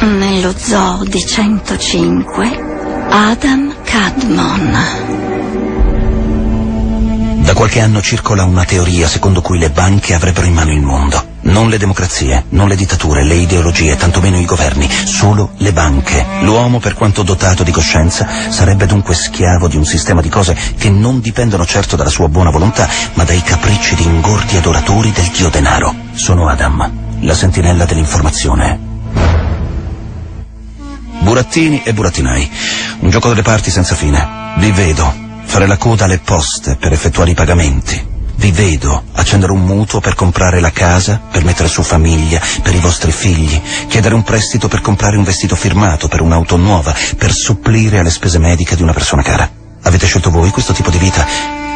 Nello zoo di 105, Adam Cadmon. Da qualche anno circola una teoria secondo cui le banche avrebbero in mano il mondo. Non le democrazie, non le dittature, le ideologie, tantomeno i governi, solo le banche. L'uomo, per quanto dotato di coscienza, sarebbe dunque schiavo di un sistema di cose che non dipendono certo dalla sua buona volontà, ma dai capricci di ingordi adoratori del dio denaro. Sono Adam, la sentinella dell'informazione. Burattini e burattinai. Un gioco delle parti senza fine. Vi vedo fare la coda alle poste per effettuare i pagamenti. Vi vedo accendere un mutuo per comprare la casa, per mettere su famiglia, per i vostri figli, chiedere un prestito per comprare un vestito firmato, per un'auto nuova, per supplire alle spese mediche di una persona cara. Avete scelto voi questo tipo di vita?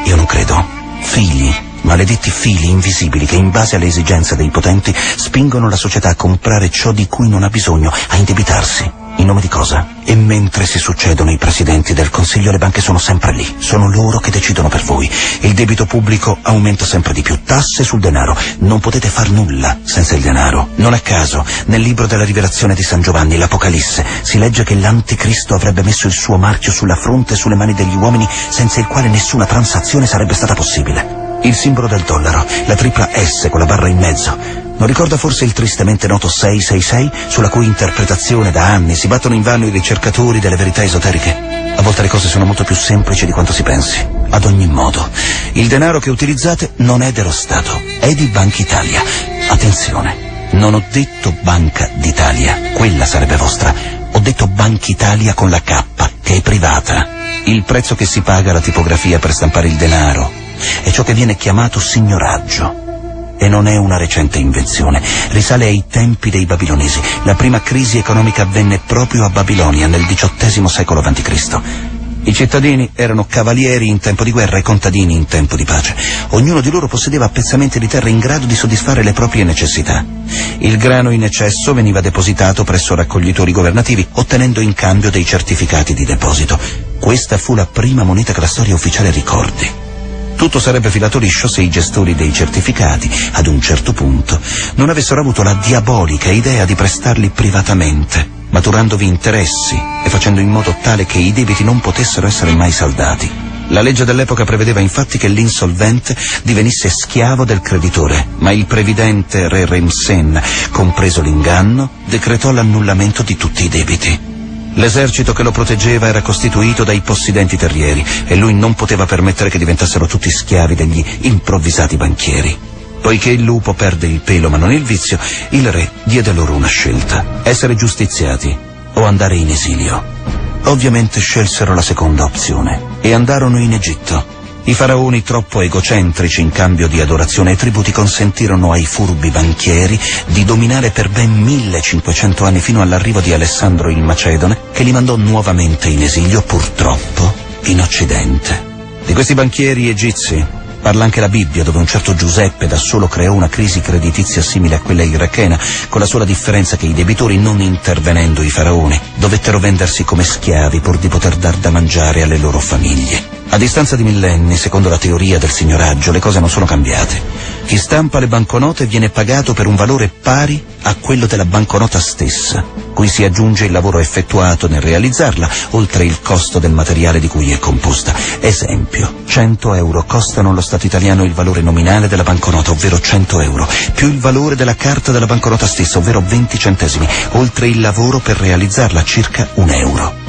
Io non credo. Figli, maledetti fili invisibili che in base alle esigenze dei potenti spingono la società a comprare ciò di cui non ha bisogno, a indebitarsi. In nome di cosa? E mentre si succedono i presidenti del Consiglio, le banche sono sempre lì. Sono loro che decidono per voi. Il debito pubblico aumenta sempre di più. Tasse sul denaro. Non potete far nulla senza il denaro. Non a caso, nel libro della rivelazione di San Giovanni, l'Apocalisse, si legge che l'Anticristo avrebbe messo il suo marchio sulla fronte e sulle mani degli uomini, senza il quale nessuna transazione sarebbe stata possibile. Il simbolo del dollaro, la tripla S con la barra in mezzo, non ricorda forse il tristemente noto 666, sulla cui interpretazione da anni si battono invano i ricercatori delle verità esoteriche? A volte le cose sono molto più semplici di quanto si pensi. Ad ogni modo, il denaro che utilizzate non è dello Stato, è di Banca Italia. Attenzione, non ho detto Banca d'Italia, quella sarebbe vostra. Ho detto Banca Italia con la K, che è privata. Il prezzo che si paga alla tipografia per stampare il denaro è ciò che viene chiamato signoraggio e non è una recente invenzione. Risale ai tempi dei babilonesi. La prima crisi economica avvenne proprio a Babilonia nel XVIII secolo a.C. I cittadini erano cavalieri in tempo di guerra e contadini in tempo di pace. Ognuno di loro possedeva pezzamenti di terra in grado di soddisfare le proprie necessità. Il grano in eccesso veniva depositato presso raccoglitori governativi, ottenendo in cambio dei certificati di deposito. Questa fu la prima moneta che la storia ufficiale ricordi. Tutto sarebbe filato liscio se i gestori dei certificati, ad un certo punto, non avessero avuto la diabolica idea di prestarli privatamente, maturandovi interessi e facendo in modo tale che i debiti non potessero essere mai saldati. La legge dell'epoca prevedeva infatti che l'insolvente divenisse schiavo del creditore, ma il previdente Re Remsen, compreso l'inganno, decretò l'annullamento di tutti i debiti. L'esercito che lo proteggeva era costituito dai possidenti terrieri e lui non poteva permettere che diventassero tutti schiavi degli improvvisati banchieri. Poiché il lupo perde il pelo ma non il vizio, il re diede loro una scelta, essere giustiziati o andare in esilio. Ovviamente scelsero la seconda opzione e andarono in Egitto. I faraoni troppo egocentrici in cambio di adorazione e tributi consentirono ai furbi banchieri di dominare per ben 1500 anni fino all'arrivo di Alessandro il Macedone che li mandò nuovamente in esilio purtroppo in Occidente. Di questi banchieri egizi Parla anche la Bibbia, dove un certo Giuseppe da solo creò una crisi creditizia simile a quella irachena, con la sola differenza che i debitori, non intervenendo i faraoni, dovettero vendersi come schiavi pur di poter dar da mangiare alle loro famiglie. A distanza di millenni, secondo la teoria del signoraggio, le cose non sono cambiate. Chi stampa le banconote viene pagato per un valore pari a quello della banconota stessa, cui si aggiunge il lavoro effettuato nel realizzarla, oltre il costo del materiale di cui è composta. Esempio, 100 euro costano allo Stato italiano il valore nominale della banconota, ovvero 100 euro, più il valore della carta della banconota stessa, ovvero 20 centesimi, oltre il lavoro per realizzarla, circa un euro.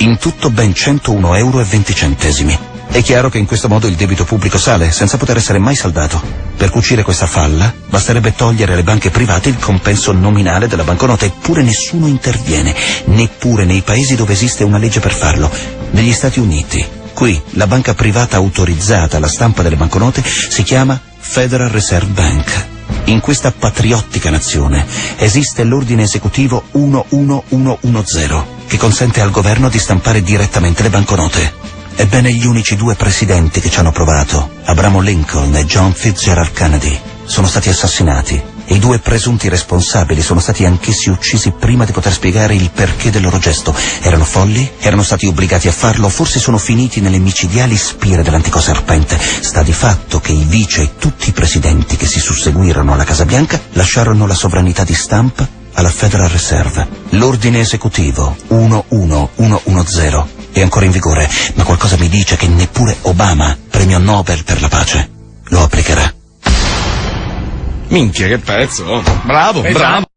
In tutto ben 101 euro 20 centesimi. È chiaro che in questo modo il debito pubblico sale, senza poter essere mai saldato. Per cucire questa falla, basterebbe togliere alle banche private il compenso nominale della banconota, eppure nessuno interviene, neppure nei paesi dove esiste una legge per farlo. Negli Stati Uniti, qui, la banca privata autorizzata alla stampa delle banconote si chiama Federal Reserve Bank. In questa patriottica nazione esiste l'ordine esecutivo 11110, che consente al governo di stampare direttamente le banconote. Ebbene, gli unici due presidenti che ci hanno provato, Abramo Lincoln e John Fitzgerald Kennedy, sono stati assassinati i due presunti responsabili sono stati anch'essi uccisi prima di poter spiegare il perché del loro gesto. Erano folli? Erano stati obbligati a farlo? Forse sono finiti nelle micidiali spire dell'antico serpente? Sta di fatto che i vice e tutti i presidenti che si susseguirono alla Casa Bianca lasciarono la sovranità di stampa alla Federal Reserve. L'ordine esecutivo 11110 è ancora in vigore, ma qualcosa mi dice che neppure Obama, premio Nobel per la pace, lo applicherà. Minchia, che pezzo! oh. Bravo, Esatto. bravo!